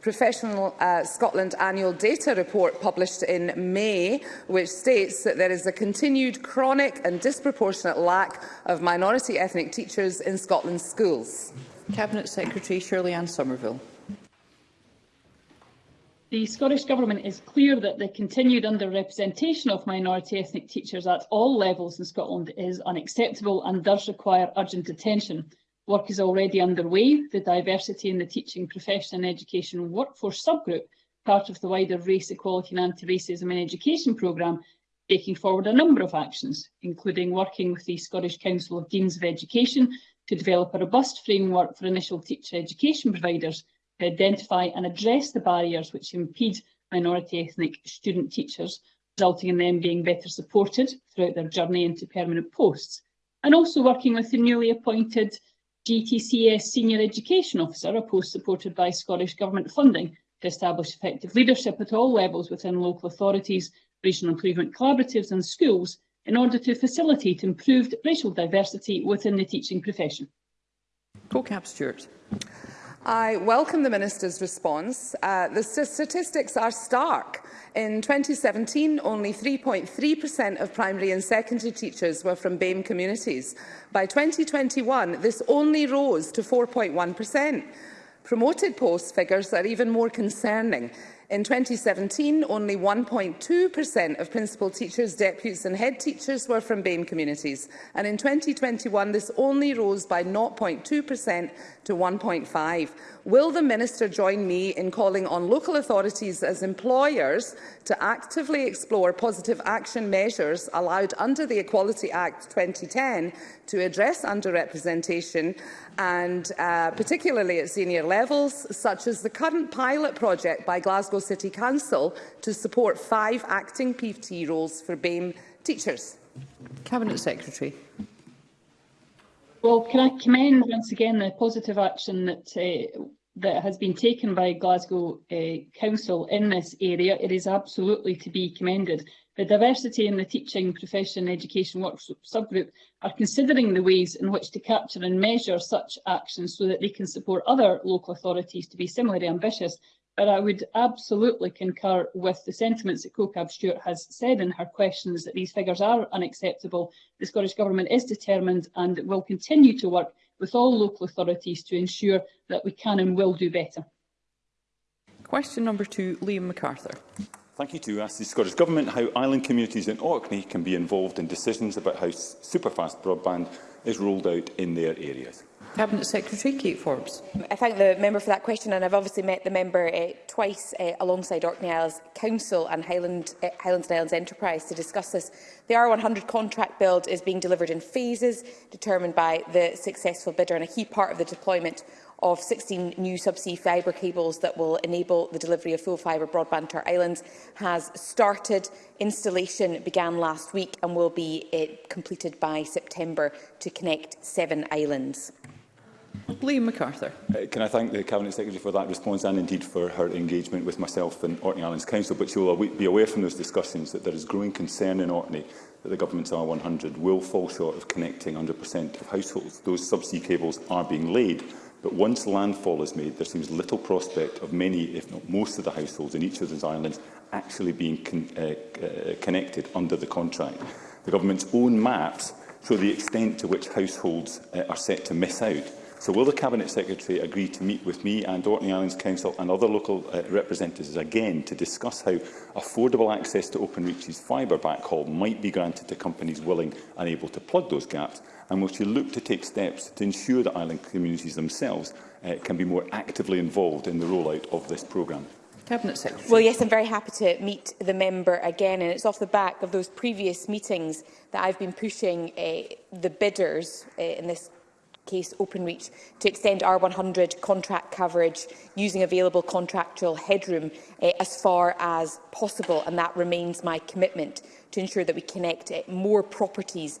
Professional uh, Scotland annual data report published in May, which states that there is a continued chronic and disproportionate lack of minority ethnic teachers in Scotland's schools. Cabinet Secretary Shirley Ann Somerville. The Scottish Government is clear that the continued underrepresentation of minority ethnic teachers at all levels in Scotland is unacceptable and does require urgent attention. Work is already underway. The Diversity in the Teaching Profession and Education Workforce Subgroup, part of the wider Race Equality and Anti-Racism in Education programme, taking forward a number of actions, including working with the Scottish Council of Deans of Education to develop a robust framework for initial teacher education providers identify and address the barriers which impede minority ethnic student teachers, resulting in them being better supported throughout their journey into permanent posts, and also working with the newly appointed GTCS Senior Education Officer, a post supported by Scottish Government funding, to establish effective leadership at all levels within local authorities, regional improvement collaboratives and schools in order to facilitate improved racial diversity within the teaching profession. Co-Cap Stewart. I welcome the Minister's response. Uh, the statistics are stark. In 2017, only 3.3% of primary and secondary teachers were from BAME communities. By 2021, this only rose to 4.1%. Promoted post figures are even more concerning. In 2017, only 1.2% of principal teachers, deputies and head teachers were from BAME communities, and in 2021 this only rose by 0.2% to 1.5. Will the Minister join me in calling on local authorities as employers to actively explore positive action measures allowed under the Equality Act 2010 to address underrepresentation and uh, particularly at senior levels, such as the current pilot project by Glasgow Glasgow City Council to support five acting PT roles for BAME teachers? Cabinet Secretary. Well, can I commend once again the positive action that uh, that has been taken by Glasgow uh, Council in this area. It is absolutely to be commended. The diversity in the teaching profession education workshop subgroup are considering the ways in which to capture and measure such actions so that they can support other local authorities to be similarly ambitious And I would absolutely concur with the sentiments that CoCab Stewart has said in her questions that these figures are unacceptable. The Scottish Government is determined and will continue to work with all local authorities to ensure that we can and will do better. Question number two, Liam MacArthur. Thank you to ask the Scottish Government how island communities in Orkney can be involved in decisions about how superfast broadband is rolled out in their areas. Cabinet Secretary Kate Forbes. I thank the member for that question and I've obviously met the member uh, twice uh, alongside Orkney Isles Council and Highland, uh, eh, Highlands and Islands Enterprise to discuss this. The R100 contract build is being delivered in phases determined by the successful bidder and a key part of the deployment of 16 new subsea fibre cables that will enable the delivery of full fibre broadband to our islands has started. Installation began last week and will be uh, completed by September to connect seven islands. Liam MacArthur. Uh, can I thank the Cabinet Secretary for that response and indeed for her engagement with myself and Orkney Islands Council, but she will be aware from those discussions that there is growing concern in Orkney that the government's R100 will fall short of connecting 100% of households. Those subsea cables are being laid, but once landfall is made, there seems little prospect of many, if not most of the households in each of those islands actually being con uh, uh, connected under the contract. The government's own maps show the extent to which households uh, are set to miss out So will the Cabinet Secretary agree to meet with me and Orkney Islands Council and other local uh, representatives again to discuss how affordable access to OpenReach's fibre backhaul might be granted to companies willing and able to plug those gaps? And will she look to take steps to ensure that island communities themselves uh, can be more actively involved in the rollout of this programme? Cabinet Secretary. Well, yes, I'm very happy to meet the member again, and it's off the back of those previous meetings that I've been pushing uh, the bidders uh, in this case OpenReach to extend R100 contract coverage using available contractual headroom eh, as far as possible, and that remains my commitment to ensure that we connect uh, more properties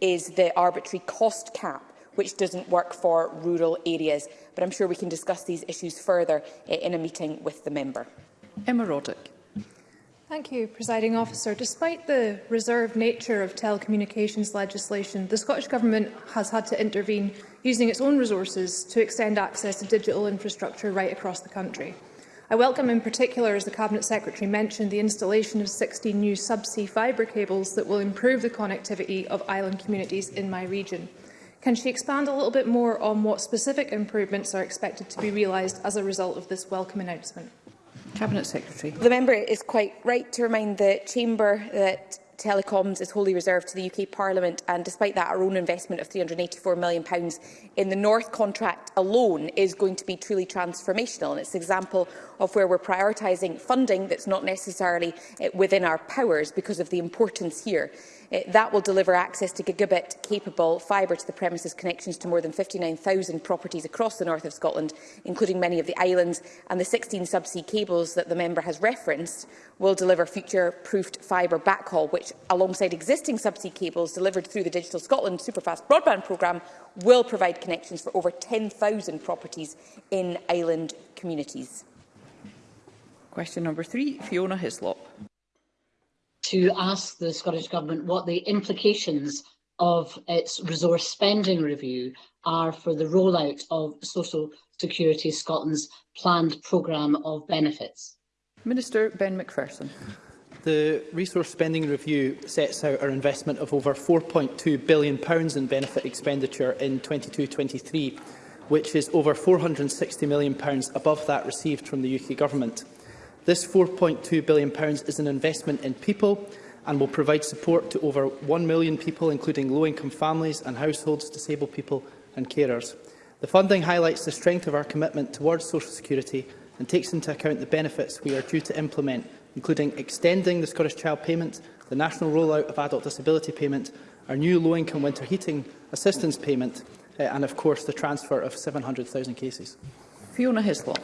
is the arbitrary cost cap which doesn't work for rural areas. But I'm sure we can discuss these issues further uh, in a meeting with the member. Emma Roddick. Thank you, Presiding Officer. Despite the reserved nature of telecommunications legislation, the Scottish Government has had to intervene using its own resources to extend access to digital infrastructure right across the country. I welcome in particular, as the Cabinet Secretary mentioned, the installation of 16 new subsea fibre cables that will improve the connectivity of island communities in my region. Can she expand a little bit more on what specific improvements are expected to be realised as a result of this welcome announcement? Cabinet Secretary. The member is quite right to remind the Chamber that telecoms is wholly reserved to the UK Parliament, and despite that, our own investment of £384 million in the North contract alone is going to be truly transformational. And it's an example of where we're prioritising funding that's not necessarily eh, within our powers because of the importance here that will deliver access to gigabit-capable fibre-to-the-premises connections to more than 59,000 properties across the north of Scotland, including many of the islands, and the 16 subsea cables that the member has referenced will deliver future-proofed fibre backhaul, which, alongside existing subsea cables delivered through the Digital Scotland Superfast Broadband Programme, will provide connections for over 10,000 properties in island communities. Question number three, Fiona Hislop to ask the Scottish Government what the implications of its resource spending review are for the rollout of Social Security Scotland's planned programme of benefits. Minister Ben McPherson. The resource spending review sets out our investment of over £4.2 billion in benefit expenditure in 22-23, which is over £460 million above that received from the UK Government. This £4.2 billion is an investment in people and will provide support to over 1 million people, including low-income families and households, disabled people and carers. The funding highlights the strength of our commitment towards social security and takes into account the benefits we are due to implement, including extending the Scottish Child Payment, the national rollout of adult disability payment, our new low-income winter heating assistance payment eh, and, of course, the transfer of 700,000 cases. Fiona Hislop.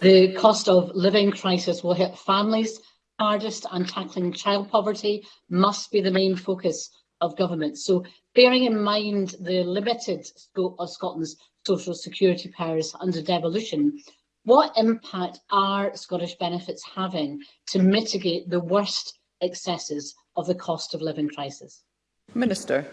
The cost of living crisis will hit families hardest and tackling child poverty must be the main focus of government. So bearing in mind the limited scope of Scotland's social security powers under devolution, what impact are Scottish benefits having to mitigate the worst excesses of the cost of living crisis? Minister.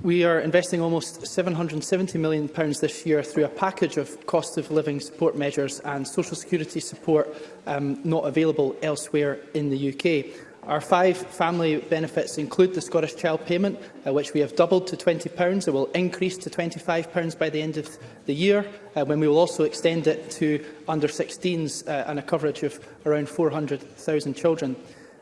We are investing almost £770 million this year through a package of cost of living support measures and social security support um, not available elsewhere in the UK. Our five family benefits include the Scottish Child Payment, uh, which we have doubled to £20. It will increase to £25 by the end of the year, uh, when we will also extend it to under-16s uh, and a coverage of around 400,000 children.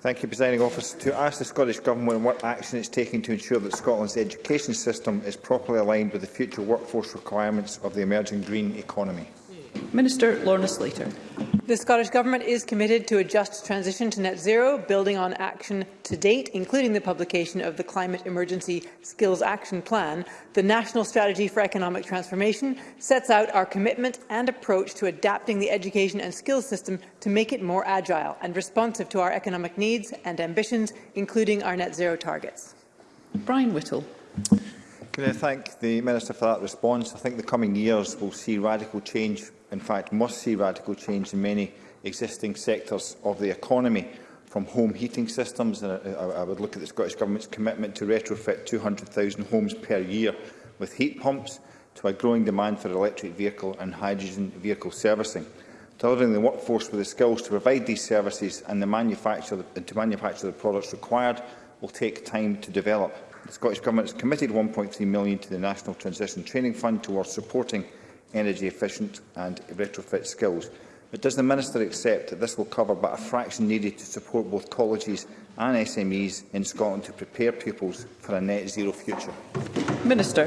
Thank you, Presiding Officer. To ask the Scottish Government what action it is taking to ensure that Scotland's education system is properly aligned with the future workforce requirements of the emerging green economy. Minister Lorna Slater. The Scottish Government is committed to a just transition to net zero, building on action to date, including the publication of the Climate Emergency Skills Action Plan. The National Strategy for Economic Transformation sets out our commitment and approach to adapting the education and skills system to make it more agile and responsive to our economic needs and ambitions, including our net zero targets. Brian Whittle. Can I thank the Minister for that response? I think the coming years will see radical change in fact must see radical change in many existing sectors of the economy, from home heating systems, and uh, I, I would look at the Scottish Government's commitment to retrofit 200,000 homes per year with heat pumps, to a growing demand for electric vehicle and hydrogen vehicle servicing. Delivering the workforce with the skills to provide these services and, the manufacture, and to manufacture the products required will take time to develop. The Scottish Government has committed £1.3 million to the National Transition Training Fund towards supporting energy efficient and retrofit skills. But does the Minister accept that this will cover but a fraction needed to support both colleges and SMEs in Scotland to prepare pupils for a net zero future? Minister.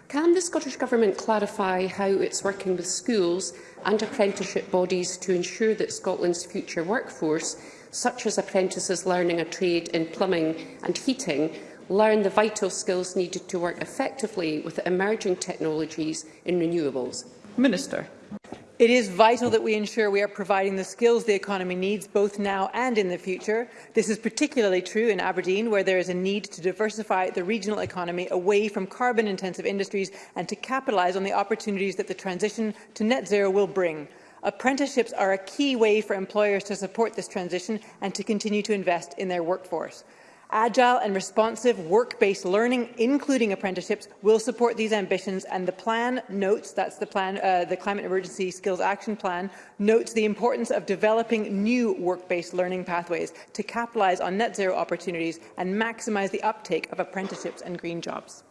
Can the Scottish Government clarify how it's working with schools and apprenticeship bodies to ensure that Scotland's future workforce, such as apprentices learning a trade in plumbing and heating, learn the vital skills needed to work effectively with emerging technologies in renewables? Minister. It is vital that we ensure we are providing the skills the economy needs both now and in the future. This is particularly true in Aberdeen, where there is a need to diversify the regional economy away from carbon-intensive industries and to capitalise on the opportunities that the transition to net zero will bring. Apprenticeships are a key way for employers to support this transition and to continue to invest in their workforce. Agile and responsive work-based learning, including apprenticeships, will support these ambitions, and the plan notes, that's the plan, uh, the Climate Emergency Skills Action Plan, notes the importance of developing new work-based learning pathways to capitalise on net zero opportunities and maximise the uptake of apprenticeships and green jobs.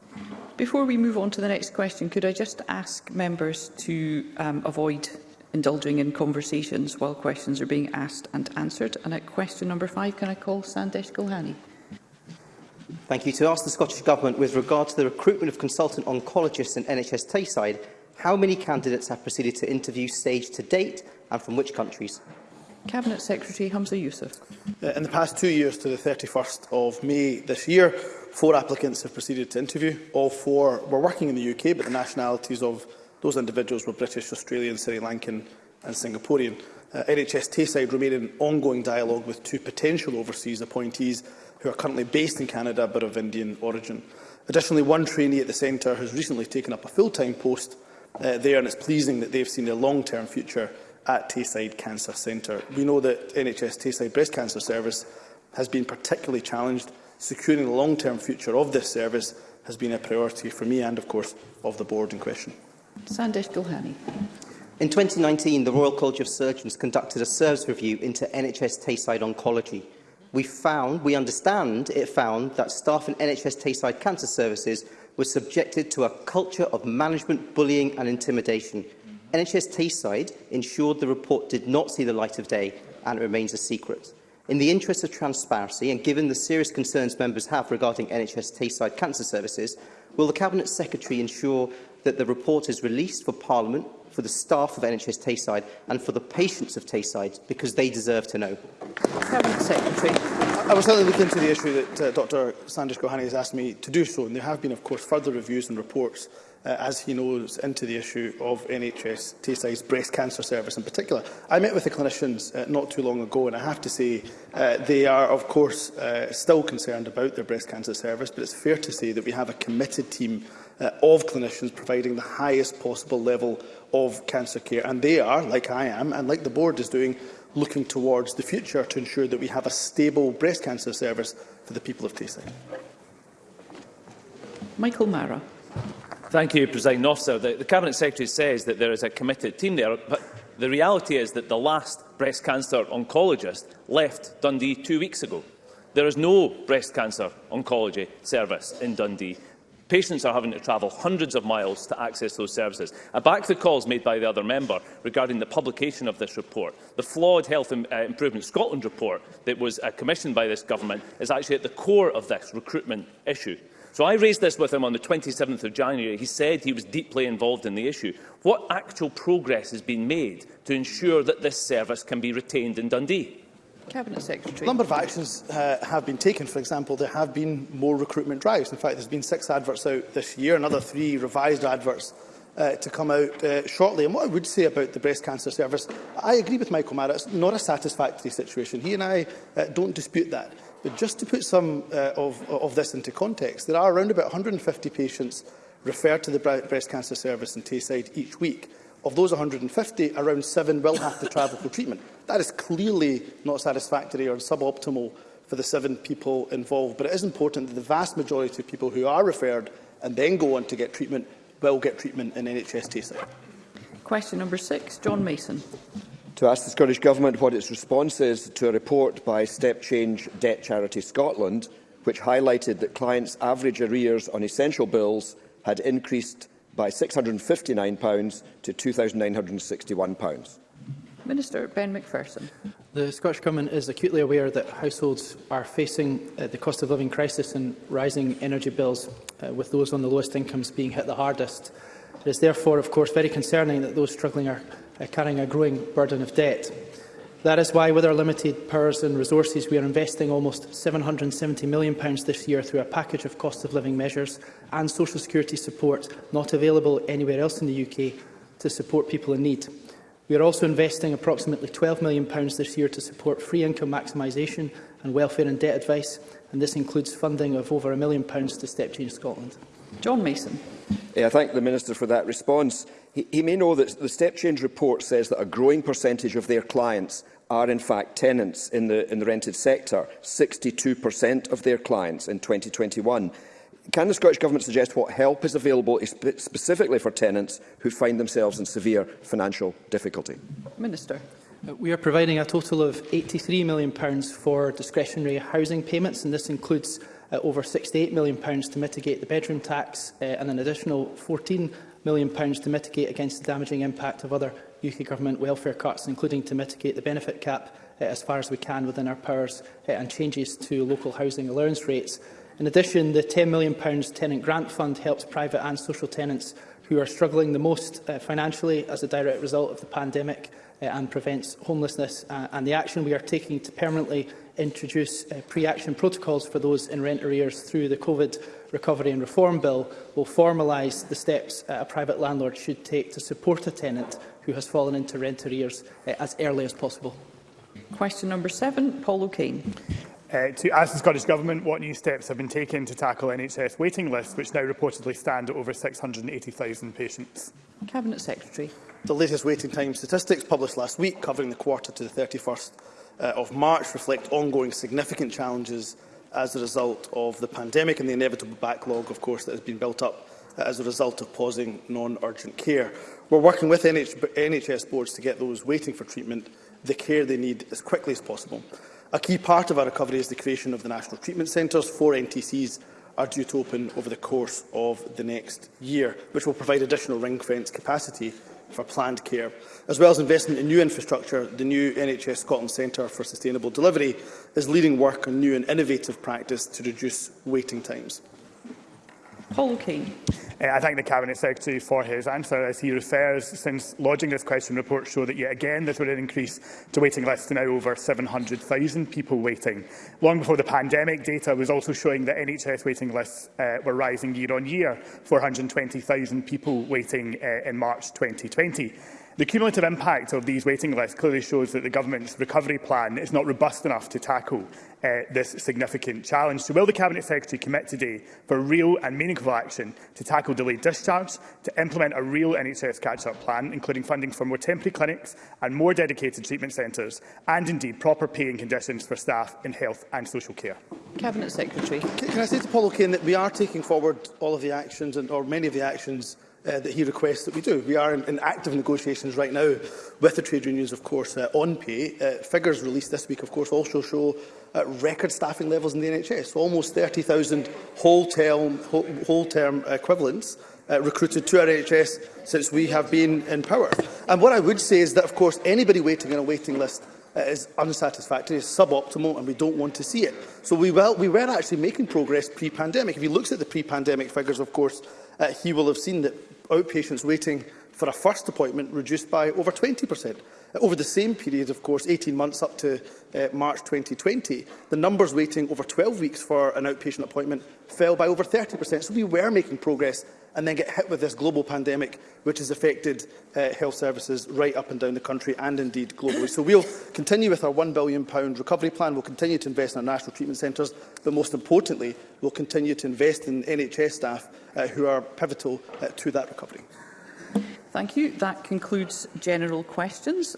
Before we move on to the next question, could I just ask members to um, avoid indulging in conversations while questions are being asked and answered. And at question number five, can I call Sandesh Gulhani? Thank you. To ask the Scottish Government, with regard to the recruitment of consultant oncologists in NHS Tayside, how many candidates have proceeded to interview stage to date and from which countries? Cabinet Secretary Hamza Youssef. Uh, in the past two years to the 31st of May this year, four applicants have proceeded to interview. All four were working in the UK, but the nationalities of those individuals were British, Australian, Sri Lankan and Singaporean. Uh, NHS Tayside remain in ongoing dialogue with two potential overseas appointees who are currently based in Canada but of Indian origin. Additionally, one trainee at the centre has recently taken up a full-time post uh, there and it's pleasing that they've seen a long-term future at Tayside Cancer Centre. We know that NHS Tayside Breast Cancer Service has been particularly challenged. Securing the long-term future of this service has been a priority for me and, of course, of the board in question. Sandesh Gulhani. In 2019, the Royal College of Surgeons conducted a service review into NHS Tayside Oncology we found, we understand it found that staff in NHS Tayside Cancer Services were subjected to a culture of management bullying and intimidation. NHS Tayside ensured the report did not see the light of day and it remains a secret. In the interest of transparency and given the serious concerns members have regarding NHS Tayside Cancer Services, will the Cabinet Secretary ensure that the report is released for Parliament for the staff of NHS Tayside and for the patients of Tayside, because they deserve to know. Secretary. I will certainly look into the issue that uh, Dr Sandish Gohani has asked me to do so, and there have been, of course, further reviews and reports uh, as he knows, into the issue of NHS Tayside's breast cancer service in particular. I met with the clinicians uh, not too long ago, and I have to say uh, they are, of course, uh, still concerned about their breast cancer service, but it's fair to say that we have a committed team uh, of clinicians providing the highest possible level of cancer care. And they are, like I am, and like the board is doing, looking towards the future to ensure that we have a stable breast cancer service for the people of Tayside. Michael Mara. Thank you, President Officer. The, the Cabinet Secretary says that there is a committed team there, but the reality is that the last breast cancer oncologist left Dundee two weeks ago. There is no breast cancer oncology service in Dundee. Patients are having to travel hundreds of miles to access those services. I back the calls made by the other member regarding the publication of this report. The flawed Health uh, Improvement Scotland report that was uh, commissioned by this government is actually at the core of this recruitment issue. So I raised this with him on the 27th of January. He said he was deeply involved in the issue. What actual progress has been made to ensure that this service can be retained in Dundee? Cabinet Secretary. A number of actions uh, have been taken. For example, there have been more recruitment drives. In fact, there's been six adverts out this year, another three revised adverts uh, to come out uh, shortly. And what I would say about the breast cancer service, I agree with Michael Mara, it's not a satisfactory situation. He and I uh, don't dispute that. But just to put some uh, of, of this into context, there are around about 150 patients referred to the breast cancer service in Tayside each week. Of those 150, around seven will have to travel for treatment. That is clearly not satisfactory or suboptimal for the seven people involved. But it is important that the vast majority of people who are referred and then go on to get treatment will get treatment in NHS Tayside. Question number six, John Mason. To ask the Scottish Government what its response is to a report by Step Change Debt Charity Scotland, which highlighted that clients' average arrears on essential bills had increased by £659 to £2,961. Minister Ben McPherson. The Scottish Government is acutely aware that households are facing uh, the cost of living crisis and rising energy bills, uh, with those on the lowest incomes being hit the hardest. It is therefore, of course, very concerning that those struggling are uh, carrying a growing burden of debt. That is why, with our limited powers and resources, we are investing almost £770 million this year through a package of cost of living measures and social security support not available anywhere else in the UK to support people in need. We are also investing approximately £12 million this year to support free income maximisation and welfare and debt advice, and this includes funding of over a million pounds to Step Change Scotland. John Mason. Yeah, I thank the Minister for that response. He, he may know that the Step Change report says that a growing percentage of their clients are in fact tenants in the, in the rented sector, 62% of their clients in 2021. Can the Scottish Government suggest what help is available specifically for tenants who find themselves in severe financial difficulty? Minister. Uh, we are providing a total of £83 million for discretionary housing payments, and this includes uh, over £68 million to mitigate the bedroom tax uh, and an additional £14 million to mitigate against the damaging impact of other UK Government welfare cuts, including to mitigate the benefit cap uh, as far as we can within our powers uh, and changes to local housing allowance rates. In addition, the £10 million tenant grant fund helps private and social tenants who are struggling the most uh, financially as a direct result of the pandemic uh, and prevents homelessness uh, and the action we are taking to permanently introduce uh, pre-action protocols for those in rent arrears through the COVID Recovery and Reform Bill will formalise the steps uh, a private landlord should take to support a tenant who has fallen into rent arrears uh, as early as possible. Question number seven, Paul O'Kane. Uh, to ask the Scottish Government what new steps have been taken to tackle NHS waiting lists, which now reportedly stand at over 680,000 patients. Cabinet Secretary. The latest waiting time statistics published last week covering the quarter to the 31st uh, of March reflect ongoing significant challenges as a result of the pandemic and the inevitable backlog, of course, that has been built up uh, as a result of pausing non-urgent care. We're working with NH NHS boards to get those waiting for treatment the care they need as quickly as possible. A key part of our recovery is the creation of the National Treatment Centres. Four NTCs are due to open over the course of the next year, which will provide additional ring-fence capacity for planned care, as well as investment in new infrastructure. The new NHS Scotland Centre for Sustainable Delivery is leading work on new and innovative practice to reduce waiting times. Paul O'Kane. Uh, I thank the Cabinet Secretary for his answer as he refers, since lodging this question, reports show that yet again there's been an increase to waiting lists to now over 700,000 people waiting. Long before the pandemic, data was also showing that NHS waiting lists uh, were rising year on year, 420,000 people waiting uh, in March 2020. The cumulative impact of these waiting lists clearly shows that the Government's recovery plan is not robust enough to tackle uh, this significant challenge. So will the Cabinet Secretary commit today for real and meaningful action to tackle delayed discharge, to implement a real NHS catch-up plan, including funding for more temporary clinics and more dedicated treatment centres, and indeed proper pay and conditions for staff in health and social care? Cabinet Secretary. Can, can I say to Paul O'Kane that we are taking forward all of the actions and, or many of the actions uh, that he requests that we do. We are in, in active negotiations right now with the trade unions, of course, uh, on pay. Uh, figures released this week, of course, also show uh, record staffing levels in the NHS, almost 30,000 whole-term whole, equivalents uh, recruited to our NHS since we have been in power. And what I would say is that, of course, anybody waiting on a waiting list uh, is unsatisfactory, is suboptimal, and we don't want to see it. So we, well, we were actually making progress pre-pandemic. If he looks at the pre-pandemic figures, of course, uh, he will have seen that outpatients waiting for a first appointment reduced by over 20 per cent. Over the same period, of course, 18 months up to uh, March 2020, the numbers waiting over 12 weeks for an outpatient appointment fell by over 30%. So we were making progress and then get hit with this global pandemic, which has affected uh, health services right up and down the country and indeed globally. So we'll continue with our £1 billion recovery plan. We'll continue to invest in our national treatment centres, but most importantly, we'll continue to invest in NHS staff uh, who are pivotal uh, to that recovery. Thank you. That concludes general questions.